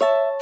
you